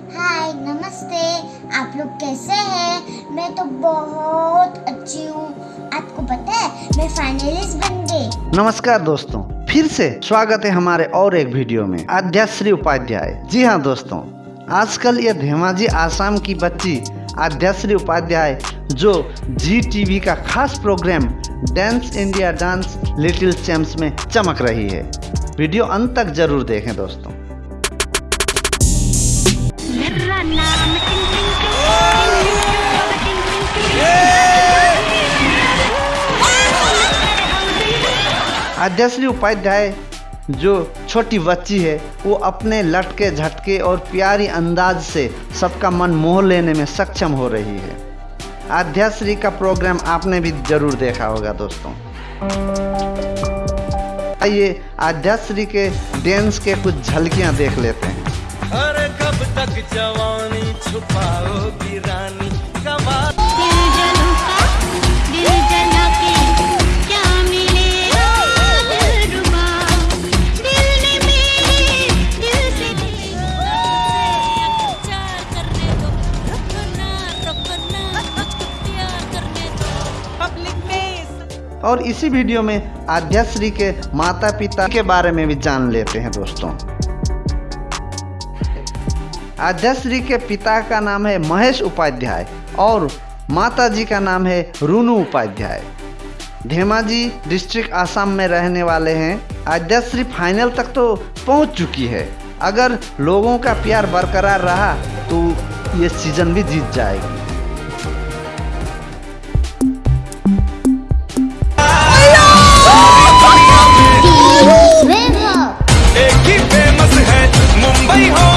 हाय नमस्ते। आप लोग कैसे हैं? मैं तो बहुत अच्छी हूँ। आपको पता है, मैं फाइनलिस्ट बन गई। नमस्कार दोस्तों, फिर से स्वागत है हमारे और एक वीडियो में। आद्याश्री उपाध्याय। जी हाँ दोस्तों, आजकल यह धेमाजी आसाम की बच्ची आद्याश्री उपाध्याय, जो जी टीवी का खास programme dance India dance little champs में चमक रही है। वीडियो अंत तक ज़रूर देखें दोस्तों। मेरा उपाध्याय जो छोटी बच्ची है, वो अपने लटके झटके और प्यारी अंदाज से सबका मन मोह लेने में सक्षम हो रही है। आद्याश्री का प्रोग्राम आपने भी ज़रूर देखा होगा दोस्तों। आइए आद्याश्री के डांस के कुछ झलकियाँ देख लेते हैं। कब तक जवानी और इसी वीडियो में आद्याश्री के माता पिता के बारे में भी जान लेते हैं दोस्तों। आद्याश्री के पिता का नाम है महेश उपाध्याय और माता जी का नाम है रूनू उपाध्याय धेमाजी डिस्ट्रिक्ट आसाम में रहने वाले हैं आद्याश्री फाइनल तक तो पहुँच चुकी है अगर लोगों का प्यार बरकरार रहा तो ये सीज़न भी जीत जाएगी ही है मुंबई हो